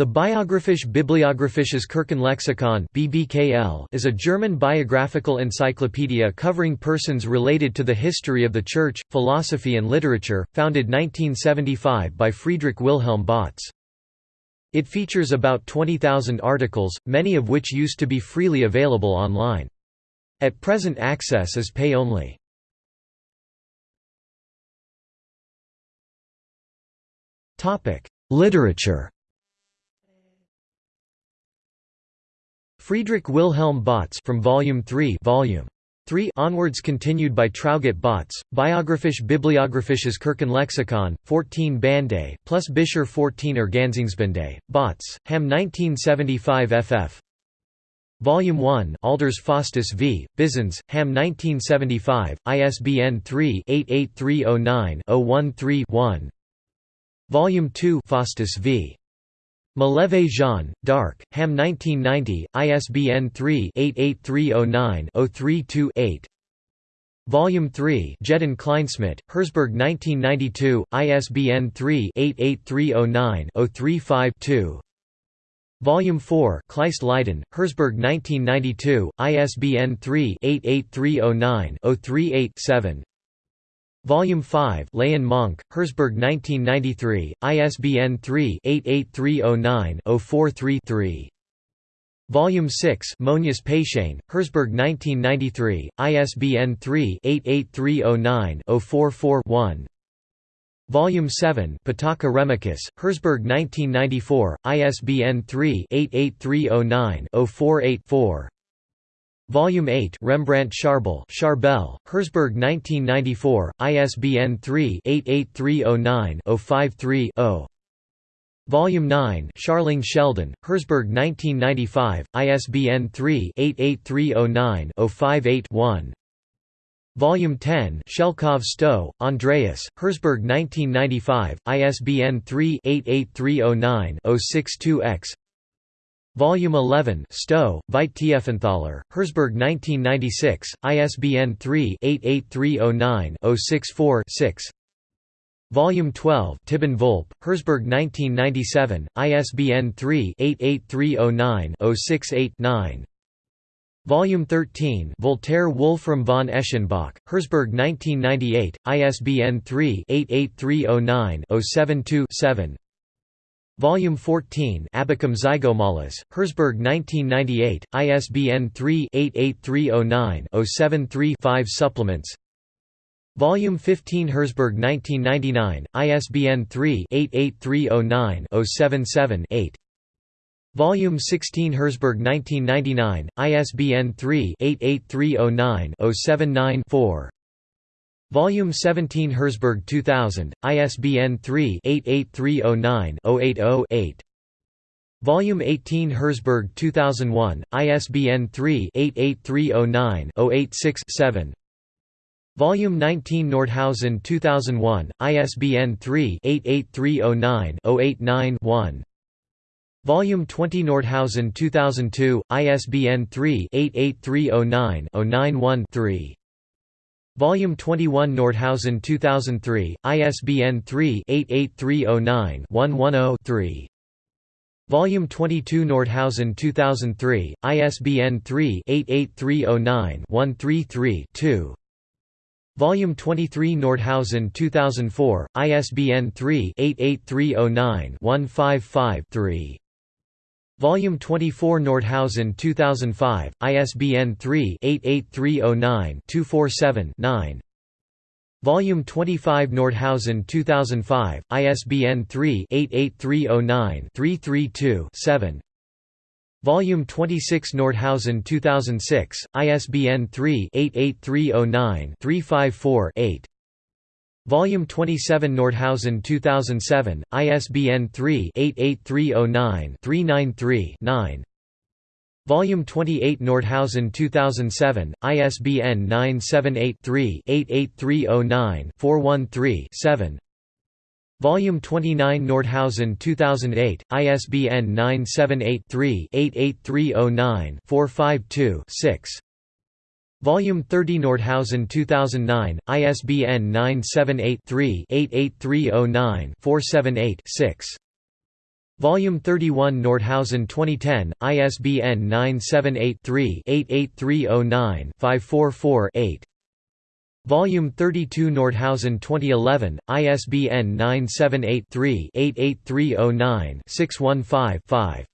The Biographisch Bibliographisches Kirchenlexikon (BBKL) is a German biographical encyclopedia covering persons related to the history of the Church, philosophy and literature, founded 1975 by Friedrich Wilhelm Bautz. It features about 20,000 articles, many of which used to be freely available online. At present access is pay-only. Literature Friedrich Wilhelm Bautz from Volume 3 Volume 3 onwards continued by Traugott Bautz, Biographisch Bibliographisches Kirchenlexikon, 14 Bände, plus Bischer 14 Ergänzungsbände, Bautz, Hamm 1975 ff. Volume 1 Aalders Faustus v. Byzanz, Hamm 1975, ISBN 3-88309-013-1 Volume 2 Faustus v. Maleve Jean, Dark, Hamm 1990, ISBN 3-88309-032-8 Volume 3 Jedin Kleinschmidt, Herzberg 1992, ISBN 3-88309-035-2 Volume 4 Kleist Leiden, Herzberg 1992, ISBN 3-88309-038-7 Volume 5 Leyen Monk, Herzberg 1993, ISBN 3-88309-043-3 Volume 6 Monius Paischain, Herzberg 1993, ISBN 3-88309-044-1 Volume 7 Pitaka Remikus, Herzberg 1994, ISBN 3-88309-048-4 Volume 8 Rembrandt Charbel Charbel, Herzberg 1994, ISBN 3-88309-053-0 Volume 9 Charling Sheldon, Herzberg 1995, ISBN 3-88309-058-1 Volume 10 Shelkov Stowe, Andreas, Herzberg 1995, ISBN 3-88309-062-X Volume 11 Stowe, Veit Tiefenthaler, Herzberg 1996, ISBN 3-88309-064-6 Volume 12 Tibben Volp, Herzberg 1997, ISBN 3-88309-068-9 Volume 13 Voltaire Wolfram von Eschenbach, Herzberg 1998, ISBN 3-88309-072-7 Volume 14 Abacum Zygomalas, Herzberg 1998, ISBN 3-88309-073-5 Supplements. Volume 15 Herzberg 1999, ISBN 3-88309-077-8 Volume 16 Herzberg 1999, ISBN 3-88309-079-4 Volume 17 Herzberg 2000, ISBN 3-88309-080-8 Volume 18 Herzberg 2001, ISBN 3-88309-086-7 Volume 19 Nordhausen 2001, ISBN 3-88309-089-1 Volume 20 Nordhausen 2002, ISBN 3-88309-091-3 Volume 21 Nordhausen 2003, ISBN 3-88309-110-3 Volume 22 Nordhausen 2003, ISBN 3-88309-133-2 Volume 23 Nordhausen 2004, ISBN 3-88309-155-3 Volume 24 Nordhausen 2005, ISBN 3-88309-247-9 Volume 25 Nordhausen 2005, ISBN 3-88309-332-7 Volume 26 Nordhausen 2006, ISBN 3-88309-354-8 Volume 27 Nordhausen 2007, ISBN 3-88309-393-9 Volume 28 Nordhausen 2007, ISBN 978-3-88309-413-7 Volume 29 Nordhausen 2008, ISBN 978-3-88309-452-6 Volume 30 Nordhausen 2009, ISBN 978-3-88309-478-6 Volume 31 Nordhausen 2010, ISBN 978-3-88309-544-8 Volume 32 Nordhausen 2011, ISBN 978-3-88309-615-5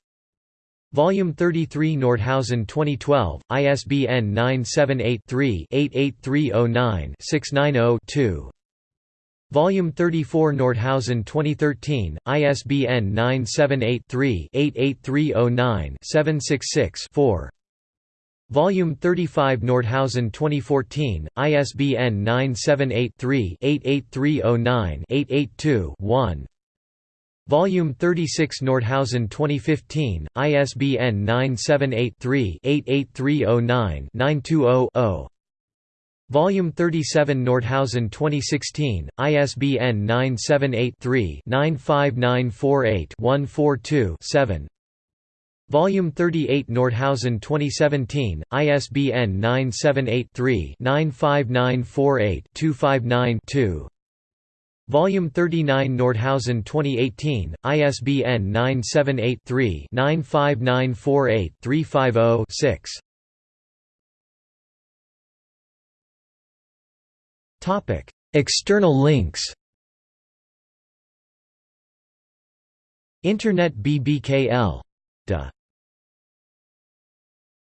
Volume 33 Nordhausen 2012, ISBN 978-3-88309-690-2 Volume 34 Nordhausen 2013, ISBN 978-3-88309-766-4 Volume 35 Nordhausen 2014, ISBN 978-3-88309-882-1 Volume 36 Nordhausen 2015, ISBN 978-3-88309-920-0 Volume 37 Nordhausen 2016, ISBN 978-3-95948-142-7 Volume 38 Nordhausen 2017, ISBN 978-3-95948-259-2 Volume 39 Nordhausen 2018, ISBN 978-3-95948-350-6 External links. Internet BBKL. De